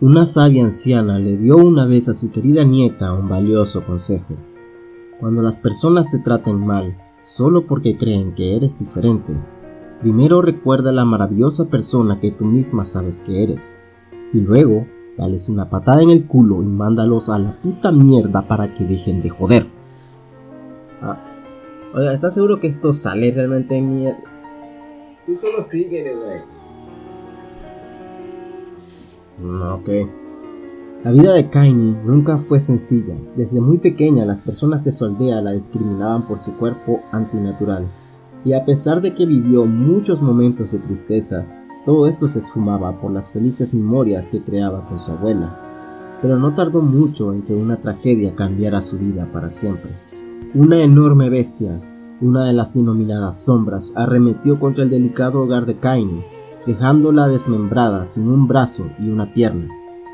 Una sabia anciana le dio una vez a su querida nieta un valioso consejo. Cuando las personas te traten mal, solo porque creen que eres diferente, primero recuerda la maravillosa persona que tú misma sabes que eres, y luego dales una patada en el culo y mándalos a la puta mierda para que dejen de joder. Ah, oiga, ¿estás seguro que esto sale realmente en mierda? Tú solo güey. No, ok. La vida de Kaini nunca fue sencilla. Desde muy pequeña las personas de su aldea la discriminaban por su cuerpo antinatural. Y a pesar de que vivió muchos momentos de tristeza, todo esto se esfumaba por las felices memorias que creaba con su abuela. Pero no tardó mucho en que una tragedia cambiara su vida para siempre. Una enorme bestia, una de las denominadas sombras, arremetió contra el delicado hogar de Kaini, dejándola desmembrada sin un brazo y una pierna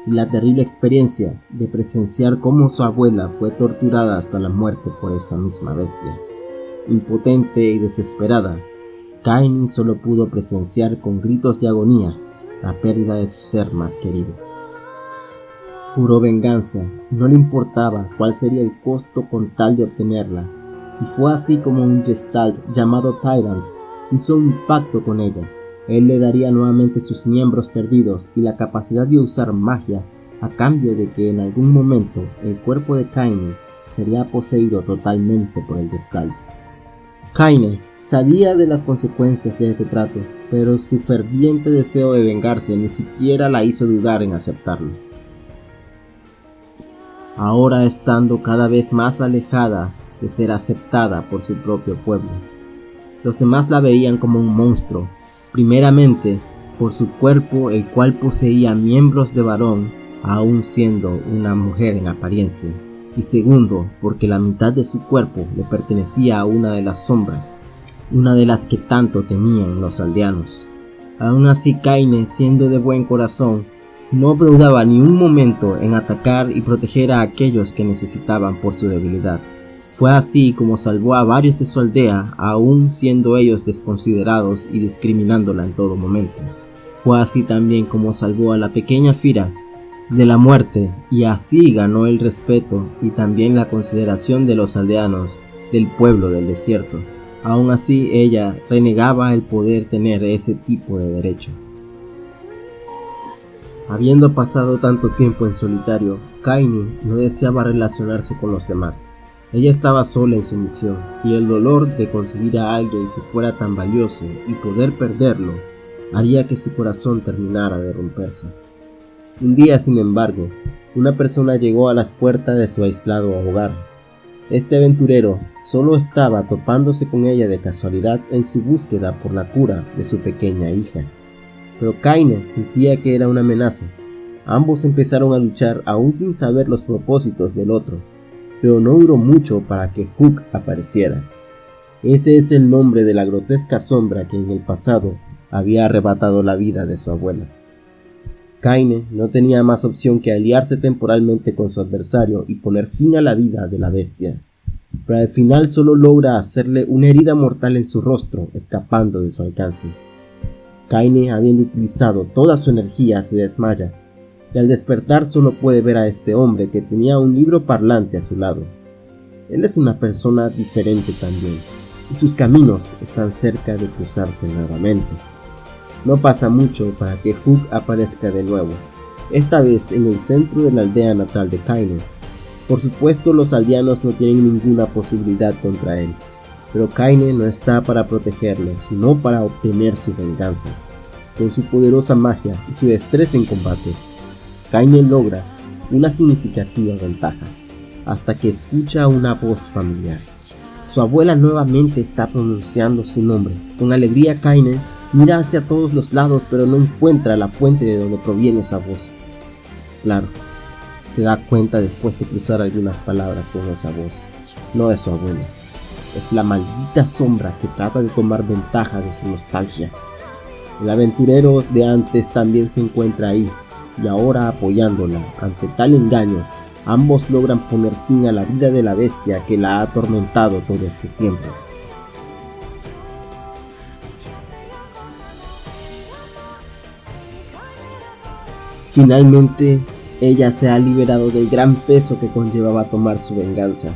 y la terrible experiencia de presenciar cómo su abuela fue torturada hasta la muerte por esa misma bestia. Impotente y desesperada, Kaini solo pudo presenciar con gritos de agonía la pérdida de su ser más querido. Juró venganza no le importaba cuál sería el costo con tal de obtenerla, y fue así como un gestalt llamado Tyrant hizo un pacto con ella él le daría nuevamente sus miembros perdidos y la capacidad de usar magia a cambio de que en algún momento el cuerpo de Kaine sería poseído totalmente por el Gestalt. Kaine sabía de las consecuencias de este trato, pero su ferviente deseo de vengarse ni siquiera la hizo dudar en aceptarlo. Ahora estando cada vez más alejada de ser aceptada por su propio pueblo, los demás la veían como un monstruo primeramente por su cuerpo el cual poseía miembros de varón aun siendo una mujer en apariencia, y segundo porque la mitad de su cuerpo le pertenecía a una de las sombras, una de las que tanto temían los aldeanos. Aún así Kaine, siendo de buen corazón, no dudaba ni un momento en atacar y proteger a aquellos que necesitaban por su debilidad. Fue así como salvó a varios de su aldea, aún siendo ellos desconsiderados y discriminándola en todo momento. Fue así también como salvó a la pequeña Fira de la muerte y así ganó el respeto y también la consideración de los aldeanos del pueblo del desierto. Aún así ella renegaba el poder tener ese tipo de derecho. Habiendo pasado tanto tiempo en solitario, Kaini no deseaba relacionarse con los demás. Ella estaba sola en su misión, y el dolor de conseguir a alguien que fuera tan valioso y poder perderlo haría que su corazón terminara de romperse. Un día, sin embargo, una persona llegó a las puertas de su aislado hogar. Este aventurero solo estaba topándose con ella de casualidad en su búsqueda por la cura de su pequeña hija. Pero Kaine sentía que era una amenaza. Ambos empezaron a luchar aún sin saber los propósitos del otro pero no duró mucho para que Hook apareciera. Ese es el nombre de la grotesca sombra que en el pasado había arrebatado la vida de su abuela. Kaine no tenía más opción que aliarse temporalmente con su adversario y poner fin a la vida de la bestia, pero al final solo logra hacerle una herida mortal en su rostro, escapando de su alcance. Kaine, habiendo utilizado toda su energía, se desmaya y al despertar solo puede ver a este hombre que tenía un libro parlante a su lado. Él es una persona diferente también, y sus caminos están cerca de cruzarse nuevamente. No pasa mucho para que Hook aparezca de nuevo, esta vez en el centro de la aldea natal de Kaine. Por supuesto los aldeanos no tienen ninguna posibilidad contra él, pero Kaine no está para protegerlos, sino para obtener su venganza. Con su poderosa magia y su destreza en combate, Kaine logra una significativa ventaja, hasta que escucha una voz familiar. Su abuela nuevamente está pronunciando su nombre. Con alegría Kaine mira hacia todos los lados pero no encuentra la fuente de donde proviene esa voz. Claro, se da cuenta después de cruzar algunas palabras con esa voz. No es su abuela, es la maldita sombra que trata de tomar ventaja de su nostalgia. El aventurero de antes también se encuentra ahí, y ahora apoyándola ante tal engaño, ambos logran poner fin a la vida de la bestia que la ha atormentado todo este tiempo. Finalmente, ella se ha liberado del gran peso que conllevaba tomar su venganza.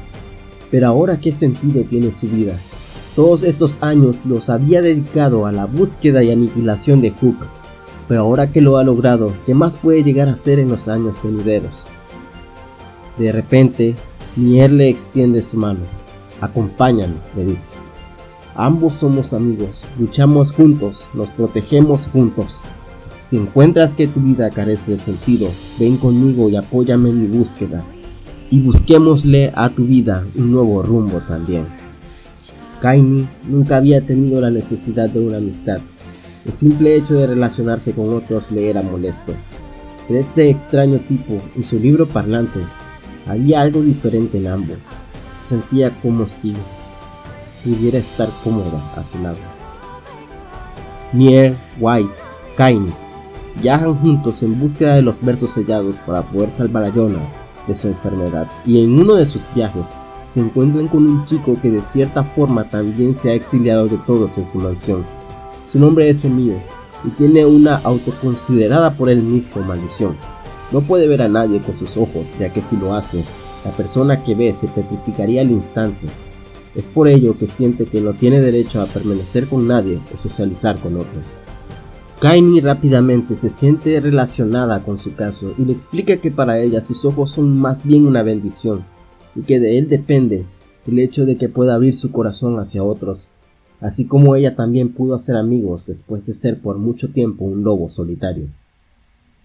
Pero ahora, ¿qué sentido tiene su vida? Todos estos años los había dedicado a la búsqueda y aniquilación de Hook, pero ahora que lo ha logrado, ¿qué más puede llegar a ser en los años venideros? De repente, Nier le extiende su mano. Acompáñame, le dice. Ambos somos amigos, luchamos juntos, nos protegemos juntos. Si encuentras que tu vida carece de sentido, ven conmigo y apóyame en mi búsqueda. Y busquémosle a tu vida un nuevo rumbo también. Kaini nunca había tenido la necesidad de una amistad. El simple hecho de relacionarse con otros le era molesto. Pero este extraño tipo y su libro parlante, había algo diferente en ambos. Se sentía como si pudiera estar cómoda a su lado. Nier, Wise, Kaini viajan juntos en búsqueda de los versos sellados para poder salvar a Yona de su enfermedad y en uno de sus viajes se encuentran con un chico que de cierta forma también se ha exiliado de todos en su mansión. Su nombre es Emil y tiene una autoconsiderada por él mismo maldición. No puede ver a nadie con sus ojos, ya que si lo hace, la persona que ve se petrificaría al instante. Es por ello que siente que no tiene derecho a permanecer con nadie o socializar con otros. Kaini rápidamente se siente relacionada con su caso y le explica que para ella sus ojos son más bien una bendición, y que de él depende el hecho de que pueda abrir su corazón hacia otros, así como ella también pudo hacer amigos después de ser por mucho tiempo un lobo solitario.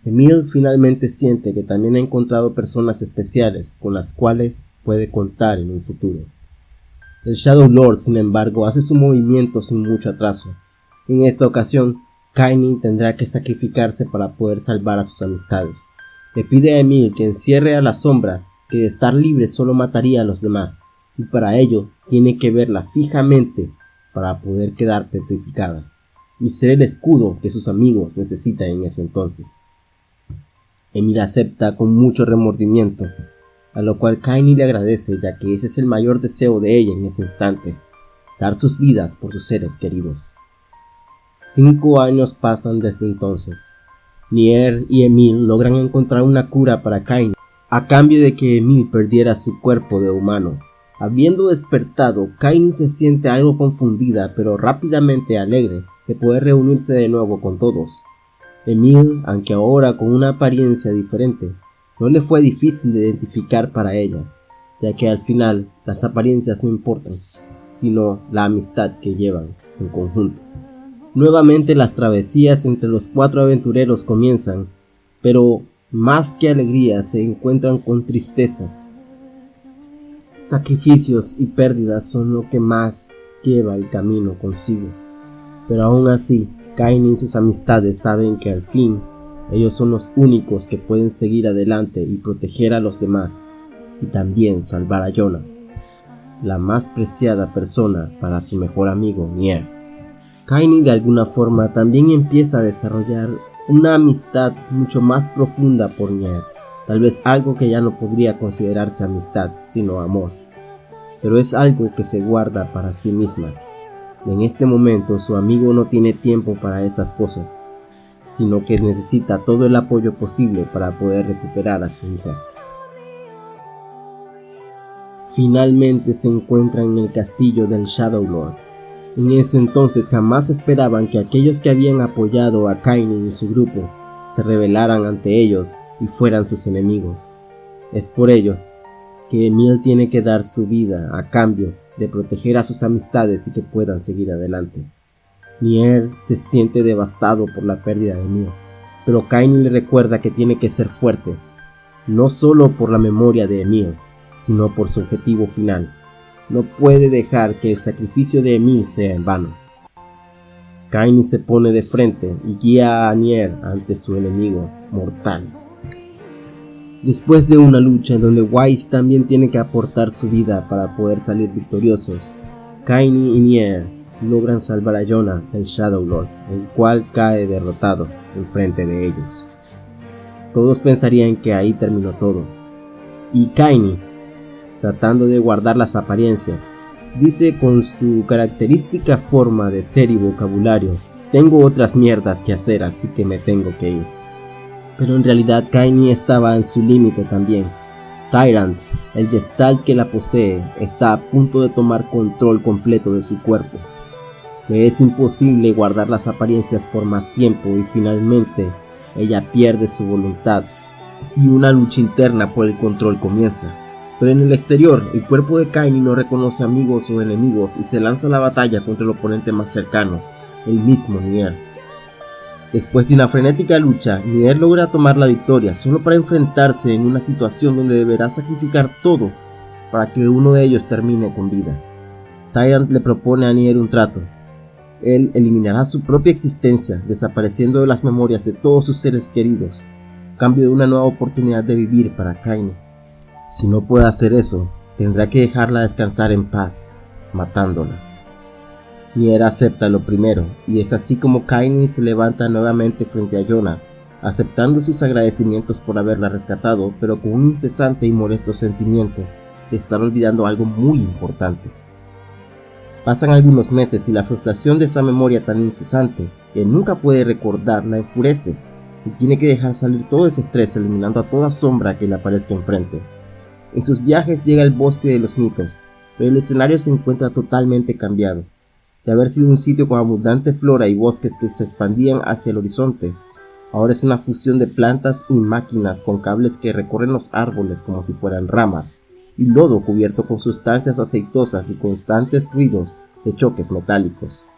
Emil finalmente siente que también ha encontrado personas especiales con las cuales puede contar en un futuro. El Shadow Lord, sin embargo, hace su movimiento sin mucho atraso. En esta ocasión, Kaini tendrá que sacrificarse para poder salvar a sus amistades. Le pide a Emil que encierre a la sombra que de estar libre solo mataría a los demás, y para ello tiene que verla fijamente para poder quedar petrificada, y ser el escudo que sus amigos necesitan en ese entonces. Emil acepta con mucho remordimiento, a lo cual Kaini le agradece ya que ese es el mayor deseo de ella en ese instante, dar sus vidas por sus seres queridos. Cinco años pasan desde entonces. Nier y Emil logran encontrar una cura para Kaini a cambio de que Emil perdiera su cuerpo de humano. Habiendo despertado, Kaini se siente algo confundida pero rápidamente alegre de poder reunirse de nuevo con todos. Emil, aunque ahora con una apariencia diferente, no le fue difícil de identificar para ella, ya que al final las apariencias no importan, sino la amistad que llevan en conjunto. Nuevamente las travesías entre los cuatro aventureros comienzan, pero más que alegrías se encuentran con tristezas. Sacrificios y pérdidas son lo que más lleva el camino consigo. Pero aún así, Kain y sus amistades saben que al fin ellos son los únicos que pueden seguir adelante y proteger a los demás, y también salvar a Yona, la más preciada persona para su mejor amigo Nier. Kaini de alguna forma también empieza a desarrollar una amistad mucho más profunda por Nier, tal vez algo que ya no podría considerarse amistad, sino amor, pero es algo que se guarda para sí misma. En este momento su amigo no tiene tiempo para esas cosas, sino que necesita todo el apoyo posible para poder recuperar a su hija. Finalmente se encuentra en el castillo del Shadow Lord, en ese entonces jamás esperaban que aquellos que habían apoyado a Kainin y su grupo se rebelaran ante ellos y fueran sus enemigos. Es por ello que Emil tiene que dar su vida a cambio de proteger a sus amistades y que puedan seguir adelante. Nier se siente devastado por la pérdida de Emil, pero Kainin le recuerda que tiene que ser fuerte, no solo por la memoria de Emil, sino por su objetivo final, no puede dejar que el sacrificio de Emil sea en vano. Kaini se pone de frente y guía a Nier ante su enemigo mortal. Después de una lucha en donde Wise también tiene que aportar su vida para poder salir victoriosos, Kaini y Nier logran salvar a Yona el Shadow Lord, el cual cae derrotado en frente de ellos. Todos pensarían que ahí terminó todo, y Kaini tratando de guardar las apariencias. Dice con su característica forma de ser y vocabulario, tengo otras mierdas que hacer así que me tengo que ir. Pero en realidad Kaini estaba en su límite también. Tyrant, el Gestalt que la posee, está a punto de tomar control completo de su cuerpo. Le es imposible guardar las apariencias por más tiempo y finalmente ella pierde su voluntad y una lucha interna por el control comienza. Pero en el exterior, el cuerpo de Kaini no reconoce amigos o enemigos y se lanza a la batalla contra el oponente más cercano, el mismo Nier. Después de una frenética lucha, Nier logra tomar la victoria solo para enfrentarse en una situación donde deberá sacrificar todo para que uno de ellos termine con vida. Tyrant le propone a Nier un trato. Él eliminará su propia existencia, desapareciendo de las memorias de todos sus seres queridos, cambio de una nueva oportunidad de vivir para Kaini. Si no puede hacer eso, tendrá que dejarla descansar en paz, matándola. Nier acepta lo primero, y es así como Kaini se levanta nuevamente frente a Yona, aceptando sus agradecimientos por haberla rescatado, pero con un incesante y molesto sentimiento de estar olvidando algo muy importante. Pasan algunos meses y la frustración de esa memoria tan incesante que nunca puede recordar la enfurece y tiene que dejar salir todo ese estrés eliminando a toda sombra que le aparezca enfrente. En sus viajes llega al bosque de los mitos, pero el escenario se encuentra totalmente cambiado. De haber sido un sitio con abundante flora y bosques que se expandían hacia el horizonte, ahora es una fusión de plantas y máquinas con cables que recorren los árboles como si fueran ramas, y lodo cubierto con sustancias aceitosas y constantes ruidos de choques metálicos.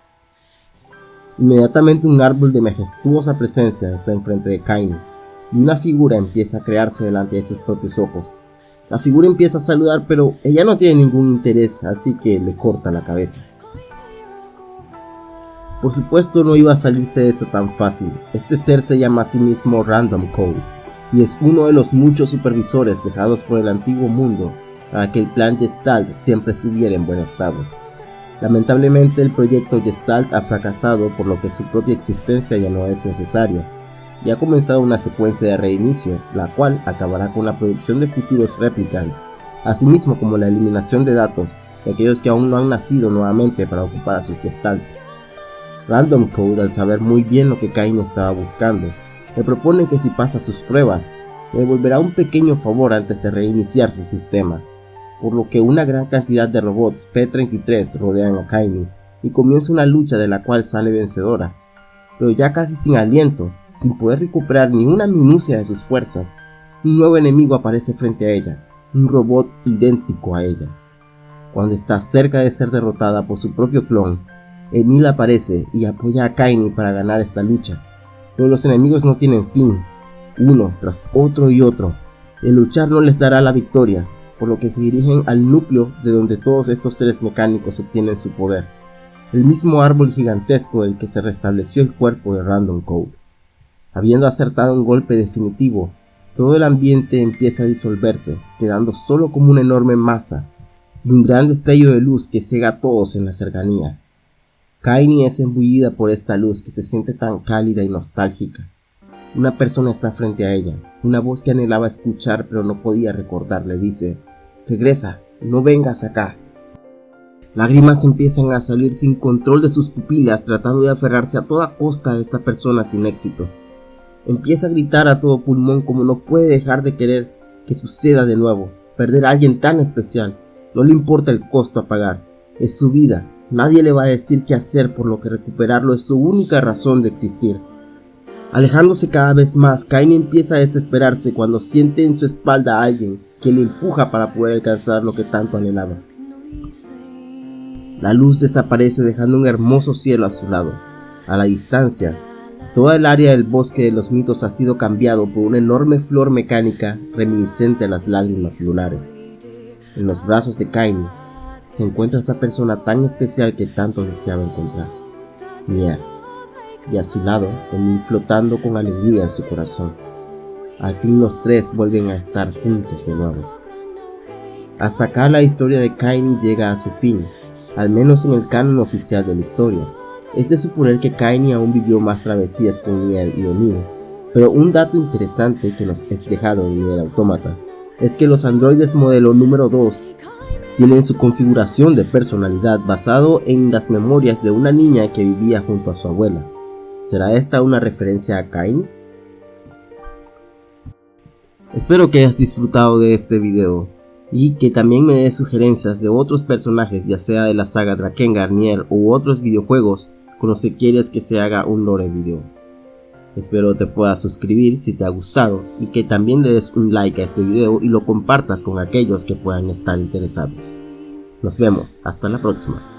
Inmediatamente un árbol de majestuosa presencia está enfrente de Kain, y una figura empieza a crearse delante de sus propios ojos, la figura empieza a saludar, pero ella no tiene ningún interés, así que le corta la cabeza. Por supuesto no iba a salirse de eso tan fácil. Este ser se llama a sí mismo Random Code y es uno de los muchos supervisores dejados por el antiguo mundo para que el plan Gestalt siempre estuviera en buen estado. Lamentablemente el proyecto Gestalt ha fracasado por lo que su propia existencia ya no es necesaria y ha comenzado una secuencia de reinicio, la cual acabará con la producción de futuros replicants, asimismo como la eliminación de datos de aquellos que aún no han nacido nuevamente para ocupar a sus gestalt. Random Code, al saber muy bien lo que Kain estaba buscando, le propone que si pasa sus pruebas, le devolverá un pequeño favor antes de reiniciar su sistema, por lo que una gran cantidad de robots P-33 rodean a Kaini y comienza una lucha de la cual sale vencedora, pero ya casi sin aliento, sin poder recuperar ni una minucia de sus fuerzas, un nuevo enemigo aparece frente a ella, un robot idéntico a ella. Cuando está cerca de ser derrotada por su propio clon, Emil aparece y apoya a Kaini para ganar esta lucha, pero los enemigos no tienen fin, uno tras otro y otro. El luchar no les dará la victoria, por lo que se dirigen al núcleo de donde todos estos seres mecánicos obtienen su poder el mismo árbol gigantesco del que se restableció el cuerpo de Random Code. Habiendo acertado un golpe definitivo, todo el ambiente empieza a disolverse, quedando solo como una enorme masa y un gran destello de luz que cega a todos en la cercanía. Kaini es embullida por esta luz que se siente tan cálida y nostálgica. Una persona está frente a ella, una voz que anhelaba escuchar pero no podía recordar le dice, regresa, no vengas acá. Lágrimas empiezan a salir sin control de sus pupilas tratando de aferrarse a toda costa a esta persona sin éxito. Empieza a gritar a todo pulmón como no puede dejar de querer que suceda de nuevo. Perder a alguien tan especial. No le importa el costo a pagar. Es su vida. Nadie le va a decir qué hacer por lo que recuperarlo es su única razón de existir. Alejándose cada vez más, Kain empieza a desesperarse cuando siente en su espalda a alguien que le empuja para poder alcanzar lo que tanto anhelaba. La luz desaparece dejando un hermoso cielo a su lado. A la distancia, toda el área del bosque de los mitos ha sido cambiado por una enorme flor mecánica reminiscente a las lágrimas lunares. En los brazos de Kaini se encuentra esa persona tan especial que tanto deseaba encontrar, Nier, y a su lado, Emil flotando con alegría en su corazón. Al fin los tres vuelven a estar juntos de nuevo. Hasta acá la historia de Kaini llega a su fin, al menos en el canon oficial de la historia. Es de suponer que Kaini aún vivió más travesías con Nier y Emil, pero un dato interesante que nos es dejado en Nier Automata es que los androides modelo número 2 tienen su configuración de personalidad basado en las memorias de una niña que vivía junto a su abuela. ¿Será esta una referencia a Kaini? Espero que hayas disfrutado de este video y que también me des sugerencias de otros personajes ya sea de la saga Drakengard, Nier u otros videojuegos los que quieres que se haga un lore video. Espero te puedas suscribir si te ha gustado y que también le des un like a este video y lo compartas con aquellos que puedan estar interesados. Nos vemos, hasta la próxima.